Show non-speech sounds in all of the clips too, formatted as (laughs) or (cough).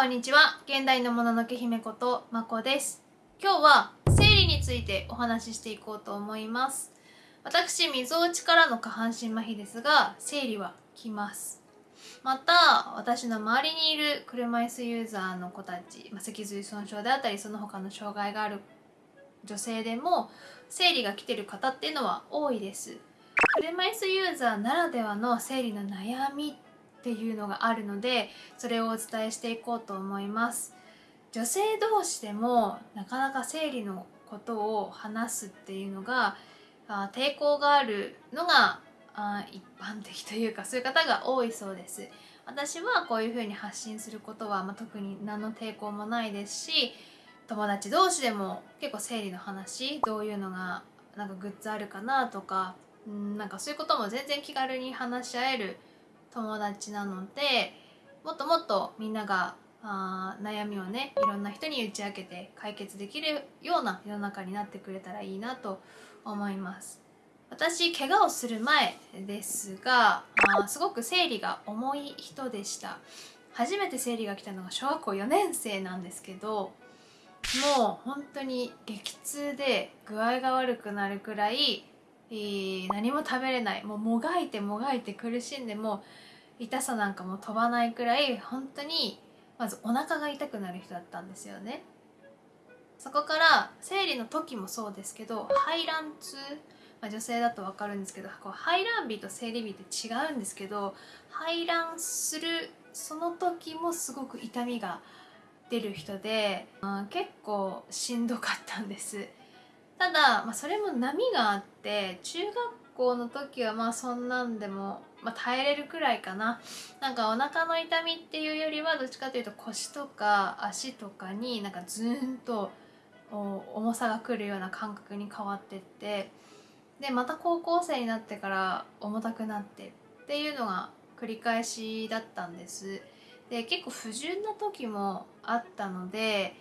こんにちは。現代のもののけ姫ことまこです。今日は生理についてお話ししていこうと思います。私みぞおちからの下半身麻痺ですが生理は来ます。また私の周りにいる車椅子ユーザーの子たち、まあ、脊髄損傷であったりその他の障害がある女性でも生理が来てる方っていうのは多いです。車椅子ユーザーならではの生理の悩みっていうのがあるのでそれをお伝えしていこうと思います。女性同士でもなかなか生理のことを話すっていうのがあ抵抗があるのがあ一般的というかそういう方が多いそうです。私はこういうふうに発信することは、まあ、特に何の抵抗もないですし友達同士でも結構生理の話どういうのがなんかグッズあるかなとかんなんかそういうことも全然気軽に話し合える友達なのでもっともっとみんながあ悩みをねいろんな人に打ち明けて解決できるような世の中になってくれたらいいなと思います。私怪我をする前ですがあすごく生理が重い人でした。初めて生理が来たのが小学校4年生なんですけどもう本当に激痛で具合が悪くなるくらいえー、何も食べれない。もうもがいてもがいて苦しんでも痛さなんかも飛ばないくらい本当にまずお腹が痛くなる人だったんですよね。そこから生理の時もそうですけど排卵痛、まあ、女性だと分かるんですけどこう排卵日と生理日って違うんですけど排卵するその時もすごく痛みが出る人で、うん、結構しんどかったんです。ただ、まあ、それも波があって中学校の時はまあそんなんでも、まあ、耐えれるくらいかな。なんかお腹の痛みっていうよりはどっちかというと腰とか足とかになんかズーンと重さがくるような感覚に変わってってでまた高校生になってから重たくなってっていうのが繰り返しだったんです。で結構不純な時もあったので、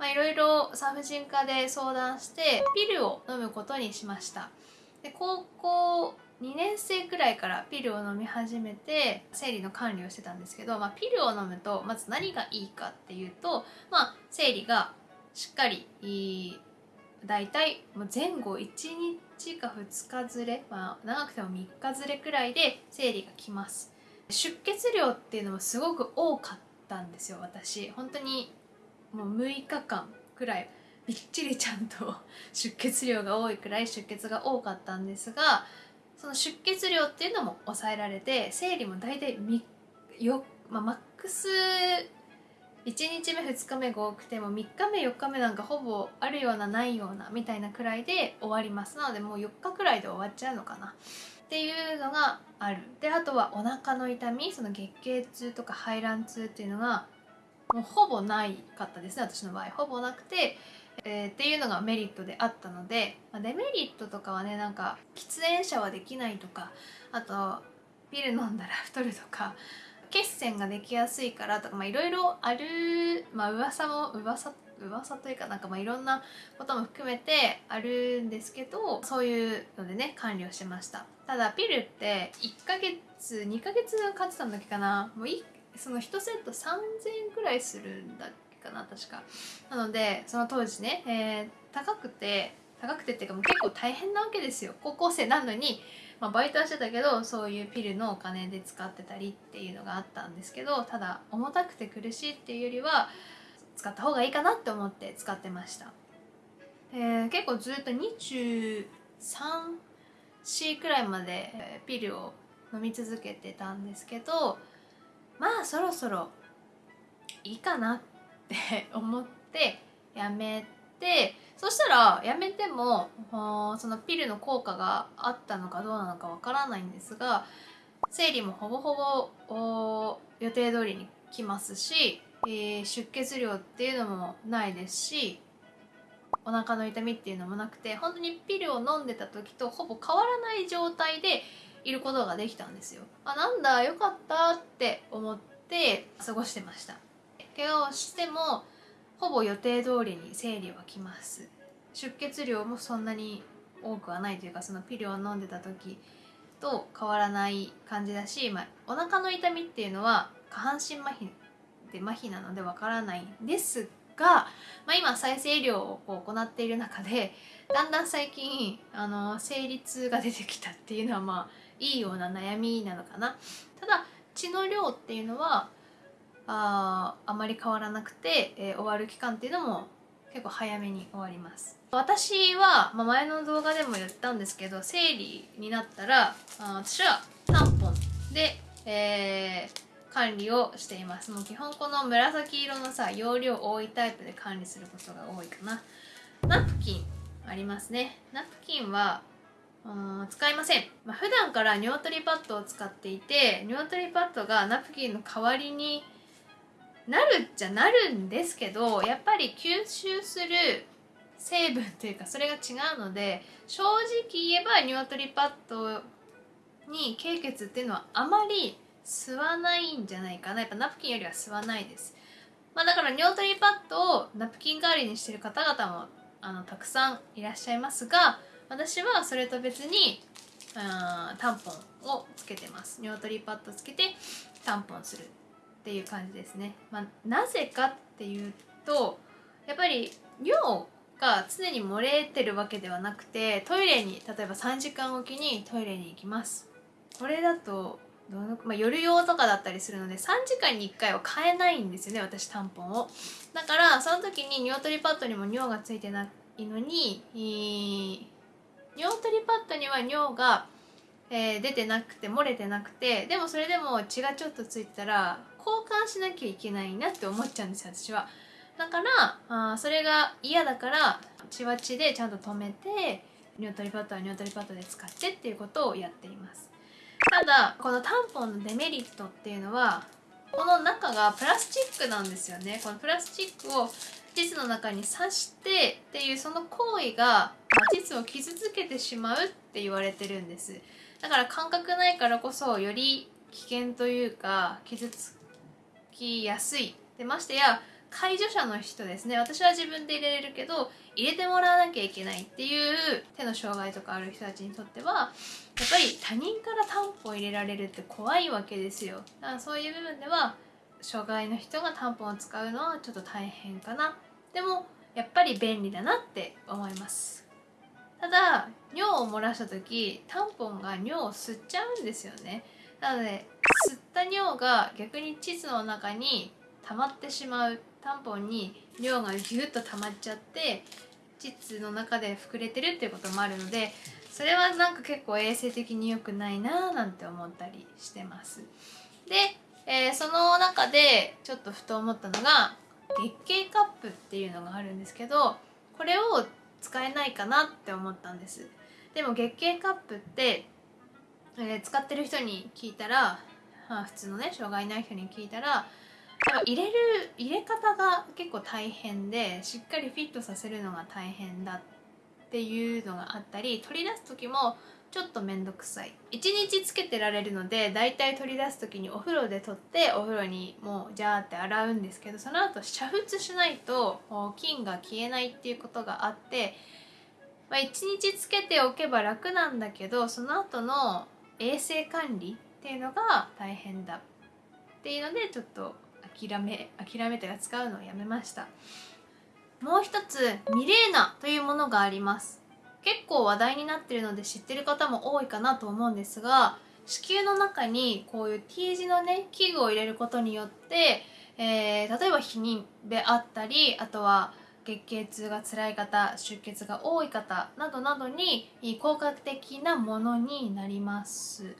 いろいろ産婦人科で相談してピルを飲むことにしました。で高校2年生くらいからピルを飲み始めて生理の管理をしてたんですけど、まあ、ピルを飲むとまず何がいいかっていうと、まあ、生理がしっかり大体前後1日か2日ずれ、まあ、長くても3日ずれくらいで生理が来ます。出血量っていうのもすごく多かったんですよ私。本当にもう6日間くらいびっちりちゃんと出血量が多いくらい出血が多かったんですがその出血量っていうのも抑えられて生理も大体よ、まあ、マックス1日目2日目が多くても3日目4日目なんかほぼあるようなないようなみたいなくらいで終わりますなのでもう4日くらいで終わっちゃうのかな。っていうのがある。であとはお腹の痛みその月経痛とか排卵痛っていうのがもうほぼないかったですね私の場合。ほぼなくて、えー、っていうのがメリットであったので、まあ、デメリットとかはねなんか喫煙者はできないとかあとピル飲んだら (laughs) 太るとか血栓ができやすいからとかいろいろあるまあ噂も噂噂というかなんかまあいろんなことも含めてあるんですけどそういうのでね管理をしました。ただピルって1ヶ月2ヶ月買ってたんだっけかな。もうその1セット3000円くらいするんだっけかな確か。なのでその当時ね、えー、高くて高くてっていうかもう結構大変なわけですよ。高校生なのに、まあ、バイトはしてたけどそういうピルのお金で使ってたりっていうのがあったんですけどただ重たくて苦しいっていうよりは使った方がいいかなって思って使ってました、えー、結構ずっと23 C くらいまでピルを飲み続けてたんですけどまあそろそろいいかなっって (laughs) 思ってやめてそしたらやめてもそのピルの効果があったのかどうなのかわからないんですが生理もほぼほぼ予定通りに来ますし、えー、出血量っていうのもないですしお腹の痛みっていうのもなくて本当にピルを飲んでた時とほぼ変わらない状態でいることができたんですよ。あなんだよかったって思って過ごしてました。怪我をしてもほぼ予定通りに生理は来ます。出血量もそんなに多くはないというかそのピルを飲んでた時と変わらない感じだし、まあ、お腹の痛みっていうのは下半身麻痺って麻痺なのでわからないんですが、まあ、今再生医療をこう行っている中でだんだん最近あの生理痛が出てきたっていうのはまあいいような悩みなのかな。ただ血の量っていうのはああまり変わらなくて、えー、終わる期間っていうのも結構早めに終わります。私は、まあ、前の動画でも言ったんですけど生理になったらあ私はタンポンで、えー、管理をしています。もう基本この紫色のさ容量多いタイプで管理することが多いかな。ナプキンありますね。ナプキンはうん使いません、まあ、普段からニワトリパッドを使っていてニワトリパッドがナプキンの代わりになるっちゃなるんですけどやっぱり吸収する成分というかそれが違うので正直言えばニワトリパッドに経血っていうのはあまり吸わないんじゃないかな。やっぱナプキンよりは吸わないです、まあ、だからニワトリパッドをナプキン代わりにしてる方々もあのたくさんいらっしゃいますが私はそれと別にあタンポンをつけてます。ニワトリパッドつけてタンポンする。っていう感じですね、まあ、なぜかっていうとやっぱり尿が常に漏れてるわけではなくてトイレに例えば3時間おきにトイレに行きます。これだとどの、まあ、夜用とかだったりするので3時間に1回は買えないんですよね私タンポンを。だからその時にニワトリパッドにも尿がついてないのにニワトリパッドには尿が、えー、出てなくて漏れてなくてでもそれでも血がちょっとついてたら交換しなきゃいけないなって思っちゃうんですよ私は。だからあそれが嫌だから血は血でちゃんと止めてニョトリパッドはニョトリパッドで使ってっていうことをやっています。ただこのタンポンのデメリットっていうのはこの中がプラスチックなんですよね。このプラスチックを膣の中に刺してっていうその行為が膣を傷つけてしまうって言われてるんです。だから感覚ないからこそより危険というか傷つきやすいでましてや介助者の人ですね。私は自分で入れれるけど入れてもらわなきゃいけないっていう手の障害とかある人たちにとってはやっぱり他人からタンポン入れられるって怖いわけですよ。だからそういう部分では障害の人がタンポンを使うのはちょっと大変かな。でもやっぱり便利だなって思います。ただ尿を漏らした時タンポンが尿を吸っちゃうんですよね。なので吸った尿が逆に膣の中に溜まってしまうタンポンに尿がギュッと溜まっちゃって膣の中で膨れてるっていうこともあるのでそれはなんか結構衛生的に良くないなーなんて思ったりしてます。で、えー、その中でちょっとふと思ったのが月経カップっていうのがあるんですけどこれを使えないかなって思ったんです。でも月経カップってえー、使ってる人に聞いたら、まあ、普通のね障害ない人に聞いたら入れる入れ方が結構大変でしっかりフィットさせるのが大変だっていうのがあったり取り出す時もちょっと面倒くさい。1日つけてられるのでだいたい取り出す時にお風呂で取ってお風呂にもうジャーって洗うんですけどその後煮沸しないと菌が消えないっていうことがあって、まあ、1日つけておけば楽なんだけどその後の衛生管理っていうのが大変だっていうのでちょっと諦め諦めてが使うのをやめました。もう一つミレーナというものがあります。結構話題になってるので知ってる方も多いかなと思うんですが子宮の中にこういう T 字のね器具を入れることによって、えー、例えば避妊であったりあとは月経痛が辛い方出血が多い方などなどに効果的なものになります。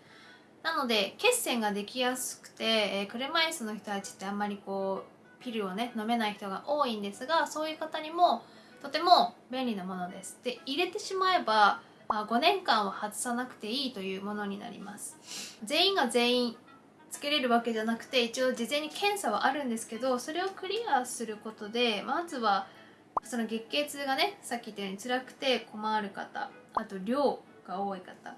なので血栓ができやすくて、えー、車椅子の人たちってあんまりこうピルをね飲めない人が多いんですがそういう方にもとても便利なものです。で入れてしまえば、まあ、5年間は外さなくていいというものになります。全員が全員つけれるわけじゃなくて一応事前に検査はあるんですけどそれをクリアすることでまずはその月経痛がねさっき言ったように辛くて困る方あと量が多い方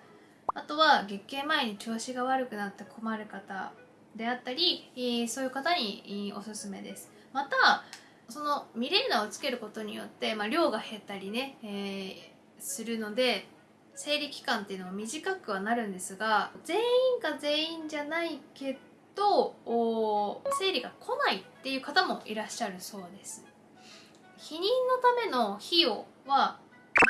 あとは月経前に調子が悪くなって困る方であったりそういう方におすすめです。またそのミレーナをつけることによって、まあ、量が減ったりね、えー、するので生理期間っていうのも短くはなるんですが全員が全員じゃないけと生理が来ないっていう方もいらっしゃるそうです。避妊のための費用は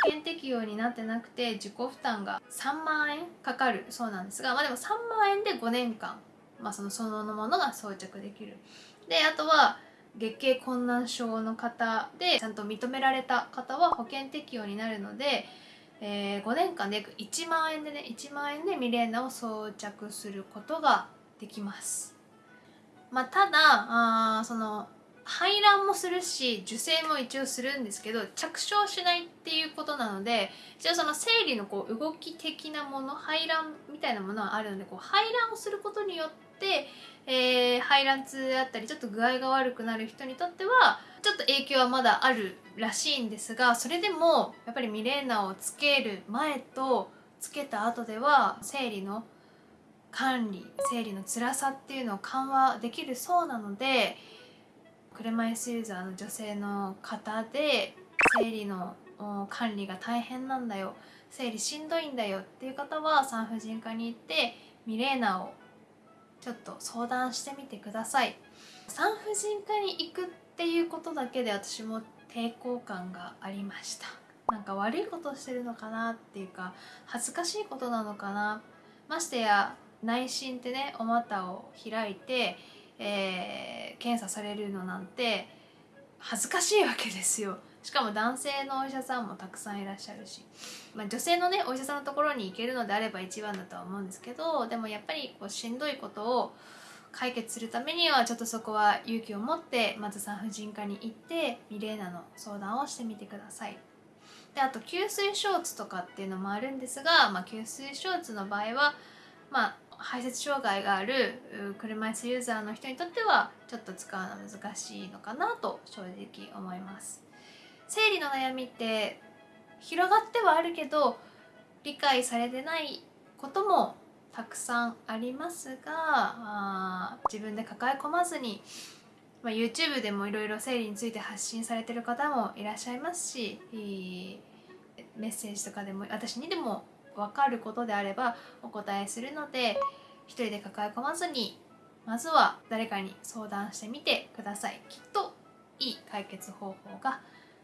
険適用になってなくて自己負担が3万円かかるそうなんですが、まあ、でも3万円で5年間、まあ、そのそのものが装着できるであとは月経困難症の方でちゃんと認められた方は保険適用になるので、えー、5年間で約1万円でね1万円でミレーナを装着することができます。まあ、ただあその排卵もするし受精も一応するんですけど着床しないっていうことなので一応その生理のこう動き的なもの排卵みたいなものはあるのでこう排卵をすることによって、えー、排卵痛だったりちょっと具合が悪くなる人にとってはちょっと影響はまだあるらしいんですがそれでもやっぱりミレーナをつける前とつけた後では生理の管理生理の辛さっていうのを緩和できるそうなので車椅子ユーザーの女性の方で生理の管理が大変なんだよ。生理しんどいんだよ。っていう方は産婦人科に行ってミレーナをちょっと相談してみてください。産婦人科に行くっていうことだけで私も抵抗感がありました。なんか悪いことしてるのかなっていうか恥ずかしいことなのかな。ましてや内診ってねお股を開いてえー、検査されるのなんて恥ずかしいわけですよしかも男性のお医者さんもたくさんいらっしゃるし、まあ、女性のねお医者さんのところに行けるのであれば一番だとは思うんですけどでもやっぱりこうしんどいことを解決するためにはちょっとそこは勇気を持ってまず産婦人科に行ってミレーナの相談をしてみてください。であと吸水ショーツとかっていうのもあるんですが、まあ、吸水ショーツの場合はまあ排泄障害がある車椅子ユーザーの人にとってはちょっと使うの難しいのかなと正直思います。生理の悩みって広がってはあるけど理解されてないこともたくさんありますがあ自分で抱え込まずに、まあ、YouTube でもいろいろ生理について発信されてる方もいらっしゃいますしメッセージとかでも私にでも分かることであればお答えするので一人で抱え込まずにまずは誰かに相談してみてください。きっといい解決方法が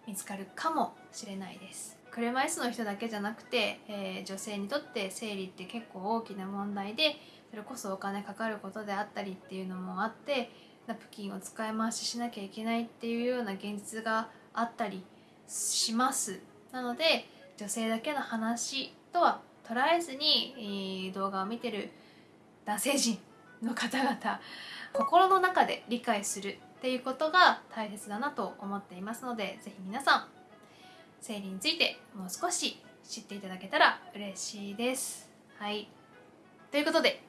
見つかるかもしれないです。車椅子の人だけじゃなくて、えー、女性にとって生理って結構大きな問題でそれこそお金かかることであったりっていうのもあってナプキンを使い回ししなきゃいけないっていうような現実があったりします。なので女性だけの話とは捉えずに、動画を見てる男性陣の方々心の中で理解するっていうことが大切だなと思っていますので是非皆さん生理についてもう少し知っていただけたら嬉しいです。はいということで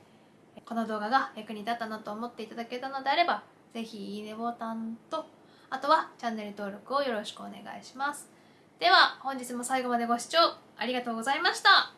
この動画が役に立ったなと思っていただけたのであれば是非いいねボタンとあとはチャンネル登録をよろしくお願いします。では本日も最後までご視聴ありがとうございました。